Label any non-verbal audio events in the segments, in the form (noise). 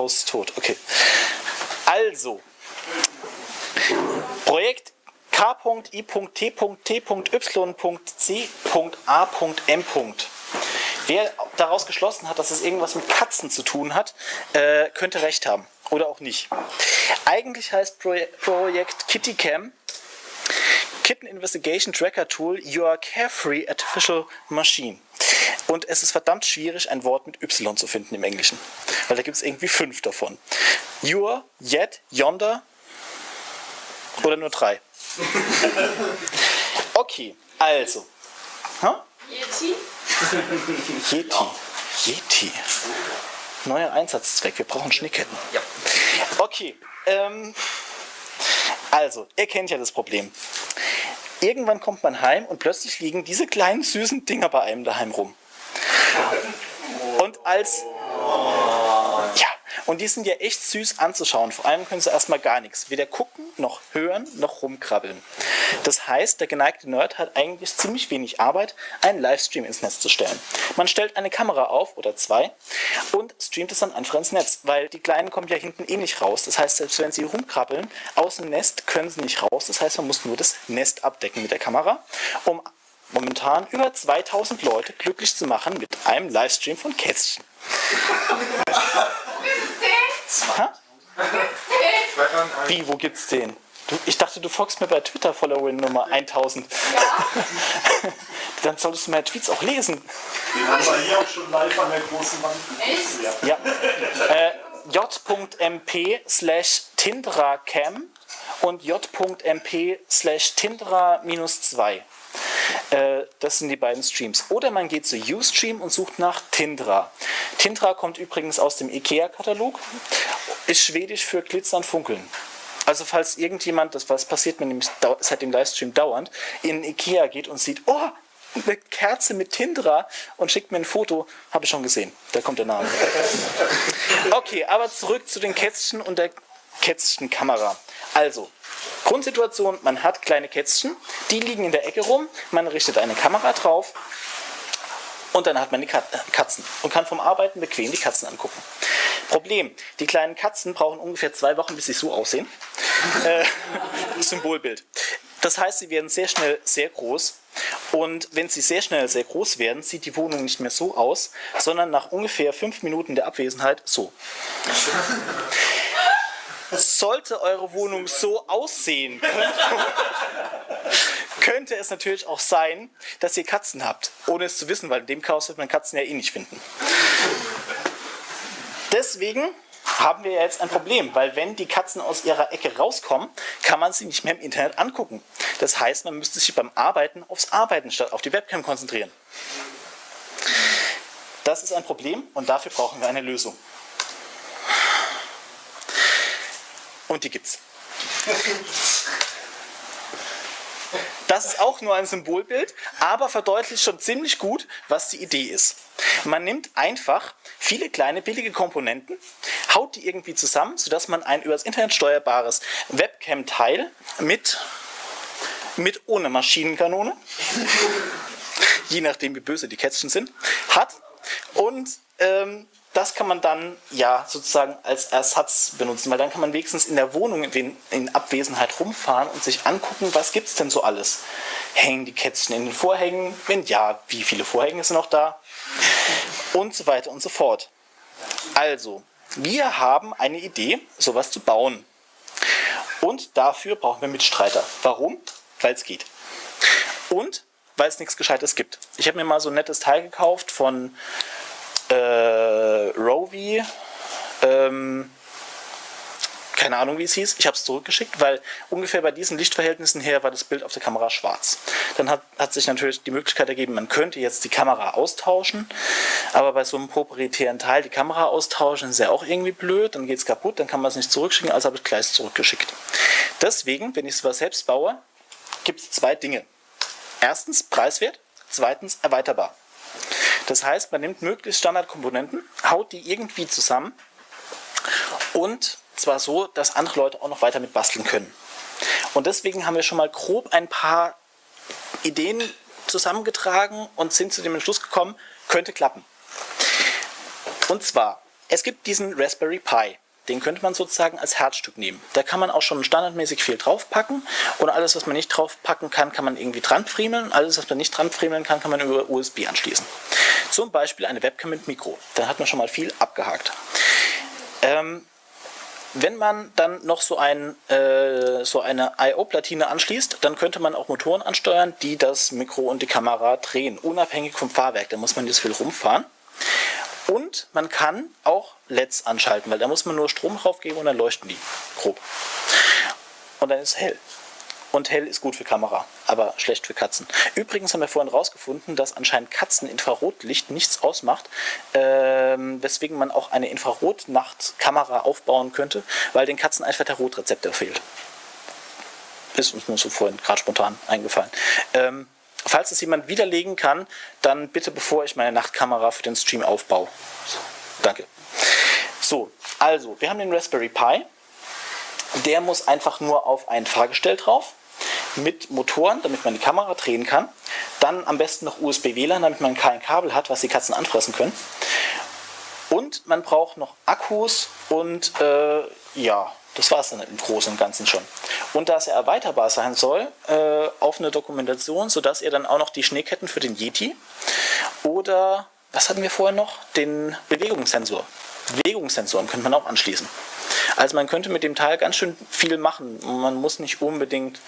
Haus tot. Okay. Also, Projekt K.I.T.T.Y.C.A.M. Wer daraus geschlossen hat, dass es irgendwas mit Katzen zu tun hat, äh, könnte recht haben. Oder auch nicht. Eigentlich heißt Projekt KittyCam Kitten Investigation Tracker Tool Your Carefree Artificial Machine. Und es ist verdammt schwierig, ein Wort mit Y zu finden im Englischen. Weil da gibt es irgendwie fünf davon. Your, Yet, Yonder oder nur drei. (laughs) Okay, also. Huh? Yeti. Yeti. Yeti. Neuer Einsatzzweck. Wir brauchen Schneeketten. Ja. Okay. Ähm, also, ihr kennt ja das Problem. Irgendwann kommt man heim und plötzlich liegen diese kleinen süßen Dinger bei einem daheim rum. Und als und die sind ja echt süß anzuschauen. Vor allem können sie erstmal gar nichts. Weder gucken, noch hören, noch rumkrabbeln. Das heißt, der geneigte Nerd hat eigentlich ziemlich wenig Arbeit, einen Livestream ins Netz zu stellen. Man stellt eine Kamera auf oder zwei und streamt es dann einfach ins Netz, weil die Kleinen kommen ja hinten eh nicht raus. Das heißt, selbst wenn sie rumkrabbeln, aus dem Nest können sie nicht raus. Das heißt, man muss nur das Nest abdecken mit der Kamera, um momentan über 2000 Leute glücklich zu machen mit einem Livestream von Kätzchen. (laughs) Wie, wo gibt's den? Du, ich dachte, du folgst mir bei Twitter Followerin Nummer 1000. Ja. (laughs) Dann solltest du meine Tweets auch lesen. Den haben wir hier auch schon live an der großen Wand. Echt? Ja. ja. Äh, j.mp slash tindracam und j.mp slash tindra-2. Äh, das sind die beiden Streams. Oder man geht zu Ustream und sucht nach Tindra. Tindra kommt übrigens aus dem IKEA-Katalog, ist schwedisch für glitzern, funkeln. Also falls irgendjemand, das was passiert mir nämlich seit dem Livestream dauernd, in Ikea geht und sieht, oh, eine Kerze mit Tindra und schickt mir ein Foto, habe ich schon gesehen. Da kommt der Name. (laughs) Okay, aber zurück zu den Kätzchen und der Kätzchenkamera. Also, Grundsituation, man hat kleine Kätzchen, die liegen in der Ecke rum, man richtet eine Kamera drauf und dann hat man die äh, Katzen und kann vom Arbeiten bequem die Katzen angucken. Problem, die kleinen Katzen brauchen ungefähr zwei Wochen, bis sie so aussehen. (laughs) äh, Symbolbild. Das heißt, sie werden sehr schnell sehr groß und wenn sie sehr schnell sehr groß werden, sieht die Wohnung nicht mehr so aus, sondern nach ungefähr fünf Minuten der Abwesenheit so. Sollte eure Wohnung so aussehen, (laughs) könnte, es natürlich auch sein, dass ihr Katzen habt, ohne es zu wissen, weil in dem Chaos wird man Katzen ja eh nicht finden. Deswegen haben wir jetzt ein Problem, weil wenn die Katzen aus ihrer Ecke rauskommen, kann man sie nicht mehr im Internet angucken. Das heißt, man müsste sich beim Arbeiten aufs Arbeiten statt auf die Webcam konzentrieren. Das ist ein Problem und dafür brauchen wir eine Lösung. Und die gibt's. Das ist auch nur ein Symbolbild, aber verdeutlicht schon ziemlich gut, was die Idee ist. Man nimmt einfach viele kleine billige Komponenten, haut die irgendwie zusammen, sodass man ein übers Internet steuerbares Webcam-Teil mit, mit ohne Maschinenkanone, je nachdem wie böse die Kätzchen sind, hat und ähm, das kann man dann ja sozusagen als Ersatz benutzen, weil dann kann man wenigstens in der Wohnung in Abwesenheit rumfahren und sich angucken, was gibt es denn so alles. Hängen die Kätzchen in den Vorhängen? Wenn ja, wie viele Vorhänge sind noch da? Und so weiter und so fort. Also, wir haben eine Idee, sowas zu bauen. Und dafür brauchen wir Mitstreiter. Warum? Weil es geht. Und weil es nichts Gescheites gibt. Ich habe mir mal so ein nettes Teil gekauft von äh, Rovi, ähm, keine Ahnung wie es hieß, ich habe es zurückgeschickt, weil ungefähr bei diesen Lichtverhältnissen her war das Bild auf der Kamera schwarz. Dann hat, hat sich natürlich die Möglichkeit ergeben, man könnte jetzt die Kamera austauschen, aber bei so einem proprietären Teil die Kamera austauschen ist ja auch irgendwie blöd, dann geht es kaputt, dann kann man es nicht zurückschicken, also habe ich gleich zurückgeschickt. Deswegen, wenn ich sowas selbst baue, gibt es zwei Dinge. Erstens preiswert, zweitens erweiterbar. Das heißt, man nimmt möglichst Standardkomponenten, haut die irgendwie zusammen und zwar so, dass andere Leute auch noch weiter mit basteln können. Und deswegen haben wir schon mal grob ein paar Ideen zusammengetragen und sind zu dem Entschluss gekommen, könnte klappen. Und zwar es gibt diesen Raspberry Pi. Den könnte man sozusagen als Herzstück nehmen. Da kann man auch schon standardmäßig viel draufpacken und alles, was man nicht draufpacken kann, kann man irgendwie dran friemeln. Alles, was man nicht dran friemeln kann, kann man über USB anschließen. Zum Beispiel eine Webcam mit Mikro. Dann hat man schon mal viel abgehakt. Ähm, wenn man dann noch so, ein, äh, so eine I.O.-Platine anschließt, dann könnte man auch Motoren ansteuern, die das Mikro und die Kamera drehen, unabhängig vom Fahrwerk. Da muss man nicht so viel rumfahren. Und man kann auch LEDs anschalten, weil da muss man nur Strom draufgeben und dann leuchten die grob. Und dann ist es hell. Und hell ist gut für Kamera, aber schlecht für Katzen. Übrigens haben wir vorhin herausgefunden, dass anscheinend Katzen Infrarotlicht nichts ausmacht, ähm, weswegen man auch eine Infrarotnachtkamera aufbauen könnte, weil den Katzen einfach der Rotrezeptor fehlt. Ist uns nur so vorhin gerade spontan eingefallen. Ähm, falls es jemand widerlegen kann, dann bitte bevor ich meine Nachtkamera für den Stream aufbaue. Danke. So, also, wir haben den Raspberry Pi. Der muss einfach nur auf ein Fahrgestell drauf mit Motoren, damit man die Kamera drehen kann. Dann am besten noch USB-WLAN, damit man kein Kabel hat, was die Katzen anfressen können. Und man braucht noch Akkus und äh, ja, das war es dann im Großen und Ganzen schon. Und da es ja erweiterbar sein soll, äh, auf eine Dokumentation, sodass ihr dann auch noch die Schneeketten für den Yeti oder, was hatten wir vorher noch? Den Bewegungssensor. Bewegungssensoren könnte man auch anschließen. Also man könnte mit dem Teil ganz schön viel machen. Man muss nicht unbedingt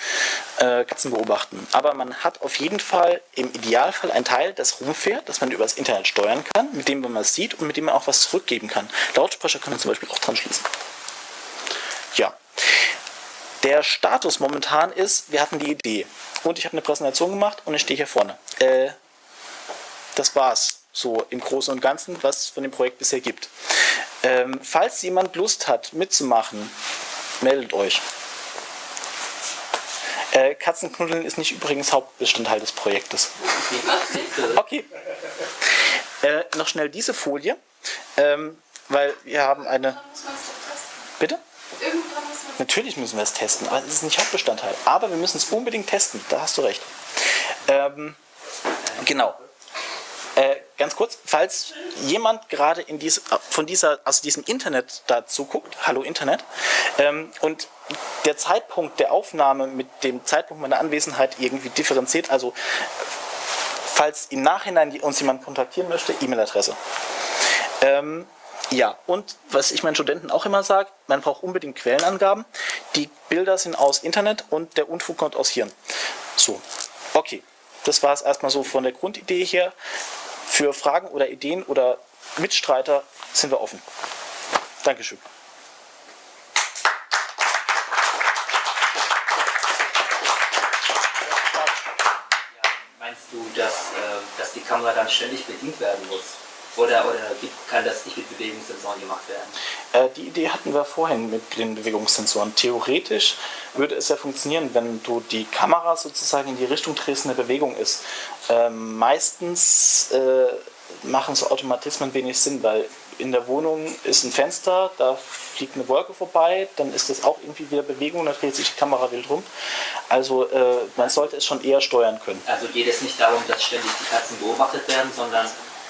äh, Katzen beobachten. Aber man hat auf jeden Fall im Idealfall ein Teil, das rumfährt, das man übers Internet steuern kann, mit dem man was sieht und mit dem man auch was zurückgeben kann. Lautsprecher kann man zum Beispiel auch dran schließen. Ja. Der Status momentan ist, wir hatten die Idee und ich habe eine Präsentation gemacht und ich stehe hier vorne. Äh, das war's so im Großen und Ganzen, was es von dem Projekt bisher gibt. Ähm, falls jemand Lust hat mitzumachen, meldet euch. Äh, Katzenknuddeln ist nicht übrigens Hauptbestandteil des Projektes. (laughs) Okay. Äh, noch schnell diese Folie, ähm, weil wir haben eine... Bitte? Natürlich müssen wir es testen, aber es ist nicht Hauptbestandteil. Aber wir müssen es unbedingt testen, da hast du recht. Ähm, genau. Ganz kurz, falls jemand gerade in dies, von dieser, aus diesem Internet dazu guckt, hallo Internet, ähm, und der Zeitpunkt der Aufnahme mit dem Zeitpunkt meiner Anwesenheit irgendwie differenziert, also falls im Nachhinein uns jemand kontaktieren möchte, E-Mail-Adresse. Ähm, ja, und was ich meinen Studenten auch immer sage, man braucht unbedingt Quellenangaben. Die Bilder sind aus Internet und der Unfug kommt aus Hirn. So, okay. Das war es erstmal so von der Grundidee her. Für Fragen oder Ideen oder Mitstreiter sind wir offen. Dankeschön. Meinst du, dass, äh, dass die Kamera dann ständig bedient werden muss? Oder, oder kann das nicht mit Bewegungssensoren gemacht werden? Äh, die Idee hatten wir vorhin mit den Bewegungssensoren. Theoretisch würde es ja funktionieren, wenn du die Kamera sozusagen in die Richtung drehst, eine Bewegung ist. Ähm, meistens äh, machen so Automatismen wenig Sinn, weil in der Wohnung ist ein Fenster, da fliegt eine Wolke vorbei, dann ist das auch irgendwie wieder Bewegung, dann dreht sich die Kamera wild rum. Also äh, man sollte es schon eher steuern können. Also geht es nicht darum, dass ständig die Katzen beobachtet werden, sondern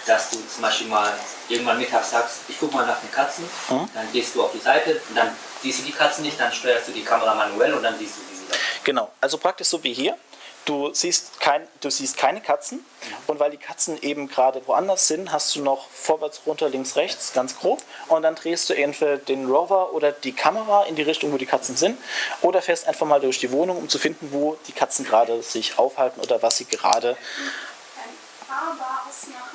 dass du zum Beispiel mal irgendwann mittags sagst, ich gucke mal nach den Katzen, mhm. dann gehst du auf die Seite und dann siehst du die Katzen nicht, dann steuerst du die Kamera manuell und dann siehst du diese dann. Genau, also praktisch so wie hier. Du siehst, kein, du siehst keine Katzen mhm. und weil die Katzen eben gerade woanders sind, hast du noch vorwärts, runter, links, rechts, ganz grob und dann drehst du entweder den Rover oder die Kamera in die Richtung, wo die Katzen sind oder fährst einfach mal durch die Wohnung, um zu finden, wo die Katzen gerade sich aufhalten oder was sie gerade... Ein fahrbares machen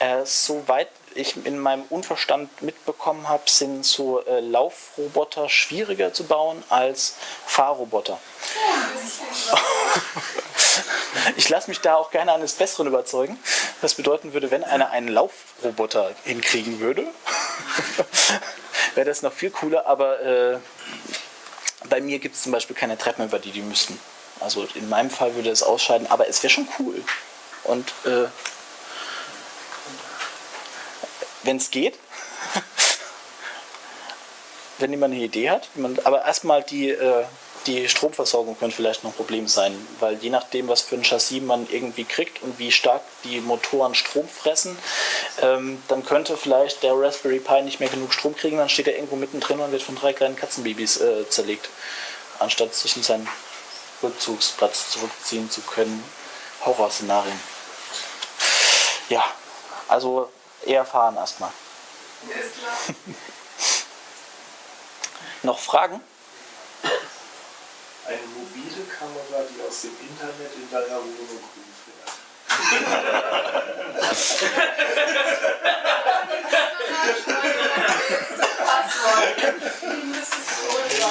Äh, soweit ich in meinem Unverstand mitbekommen habe, sind so äh, Laufroboter schwieriger zu bauen als Fahrroboter. (laughs) ich lasse mich da auch gerne eines Besseren überzeugen. Das bedeuten würde, wenn einer einen Laufroboter hinkriegen würde, (laughs) wäre das noch viel cooler, aber äh, bei mir gibt es zum Beispiel keine Treppen, über die die müssten. Also in meinem Fall würde es ausscheiden, aber es wäre schon cool. Und äh, wenn es geht. (laughs) wenn jemand eine Idee hat. Man, aber erstmal die, äh, die Stromversorgung könnte vielleicht noch ein Problem sein, weil je nachdem, was für ein Chassis man irgendwie kriegt und wie stark die Motoren Strom fressen, ähm, dann könnte vielleicht der Raspberry Pi nicht mehr genug Strom kriegen, dann steht er irgendwo mittendrin und wird von drei kleinen Katzenbabys äh, zerlegt, anstatt sich in seinen Rückzugsplatz zurückziehen zu können. Horrorszenarien. Ja, also eher fahren erstmal. Ist klar. (laughs) Noch Fragen? Eine mobile Kamera, die aus dem Internet in deiner Wohnung rumfährt.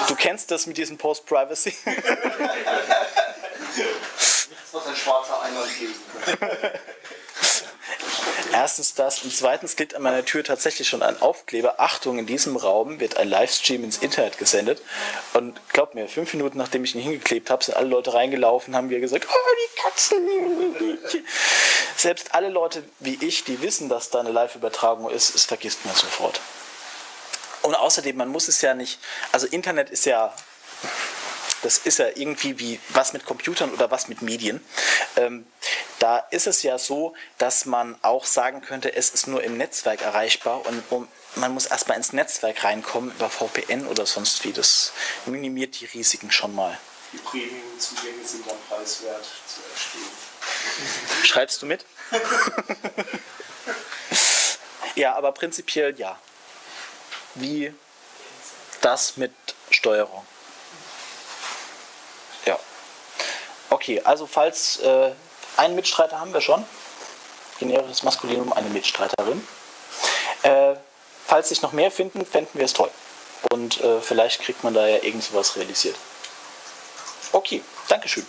Du kennst das mit diesem Post-Privacy? Nichts, was ein schwarzer Eimer lesen könnte. (laughs) Erstens das und zweitens liegt an meiner Tür tatsächlich schon ein Aufkleber. Achtung, in diesem Raum wird ein Livestream ins Internet gesendet. Und glaub mir, fünf Minuten nachdem ich ihn hingeklebt habe, sind alle Leute reingelaufen, haben wir gesagt, oh, die Katzen. Selbst alle Leute wie ich, die wissen, dass da eine Live-Übertragung ist, es vergisst man sofort. Und außerdem, man muss es ja nicht, also Internet ist ja das ist ja irgendwie wie was mit Computern oder was mit Medien. Ähm, da ist es ja so, dass man auch sagen könnte, es ist nur im Netzwerk erreichbar und um, man muss erstmal ins Netzwerk reinkommen über VPN oder sonst wie. Das minimiert die Risiken schon mal. Die Premium-Zugänge sind dann preiswert zu erstehen. Schreibst du mit? (laughs) ja, aber prinzipiell ja. Wie das mit Steuerung. Ja. Okay, also falls äh, einen Mitstreiter haben wir schon. Generisches Maskulinum, eine Mitstreiterin. Äh, falls sich noch mehr finden, fänden wir es toll. Und äh, vielleicht kriegt man da ja irgend sowas realisiert. Okay, Dankeschön.